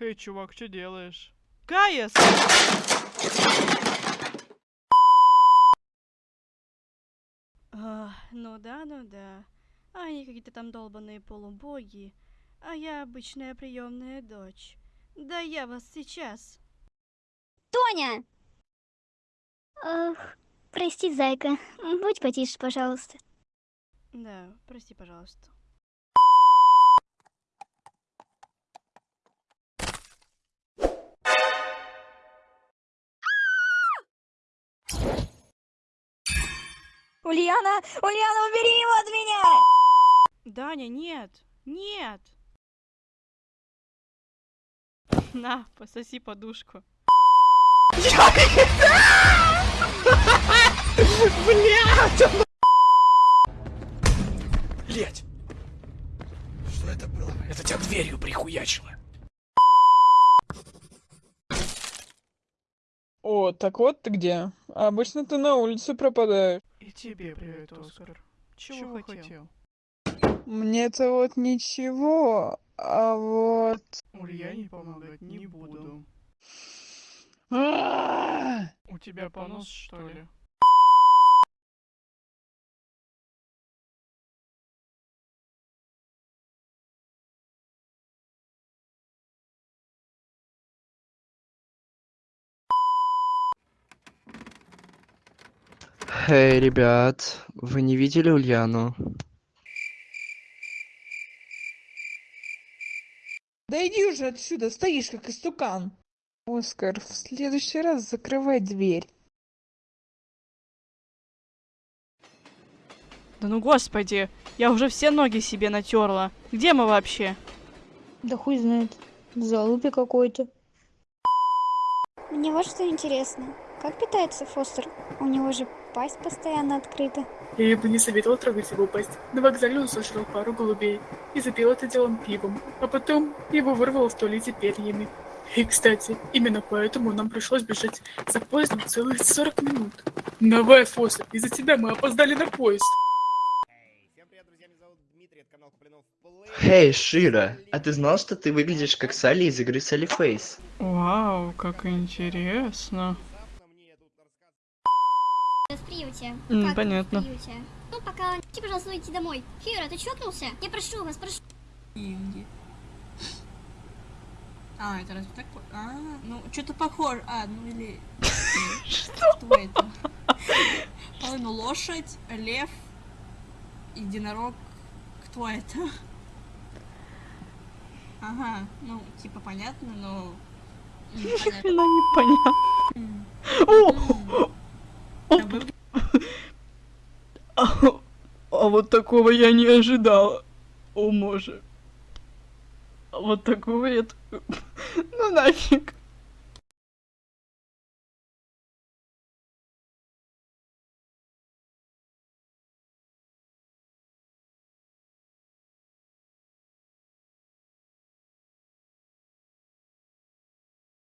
Эй, чувак, что делаешь? Каяс! А, ну да, ну да. Они какие-то там долбанные полубоги, а я обычная приемная дочь. Да я вас сейчас. Тоня! Ох, прости, зайка. Будь потише, пожалуйста. Да, прости, пожалуйста. Ульяна! Ульяна, убери его от меня! Даня, нет! Нет! На, пососи подушку. Блять! Что это было? Это тебя дверью прихуячило. О, так вот ты где. Обычно ты на улице пропадаешь. И тебе привет, Оскар. Чего, хотел? Мне-то вот ничего, а вот... Ульяне помогать не буду. А! У тебя понос, что ли? Эй, ребят, вы не видели Ульяну? Да иди уже отсюда, стоишь как истукан. Оскар, в следующий раз закрывай дверь. Да ну господи, я уже все ноги себе натерла. Где мы вообще? Да хуй знает. В залупе какой-то. Мне вот что интересно. Как питается Фостер? У него же пасть постоянно открыта. Я бы не советовал трогать его пасть. На вокзале он сожрал пару голубей и запил это делом пивом, а потом его вырвало в туалете перьями. И, кстати, именно поэтому нам пришлось бежать за поездом целых 40 минут. Давай, Фостер, из-за тебя мы опоздали на поезд. Всем привет, друзья, меня зовут Дмитрий, это канал Куплинов Плей. Эй, Шира, а ты знал, что ты выглядишь как Салли из игры Салли Фейс? Вау, как интересно. Внезапно мне тут рассказывают, В приюте. М, Как понятно. В приюте. Ну, пока... Идите, пожалуйста, идти домой. Фира, ты чокнулся? Я прошу вас, прошу. Деньги. А, это разве так? по- А, ну, что-то похоже. А, ну или... Что это? Ну лошадь, лев, единорог. Кто это? Ага, ну, типа понятно, но... непонятно. Хрена непонятно. М. О! М. О, А вы- А, а вот такого я не ожидала. О, може. А вот такого я... Ну нафиг.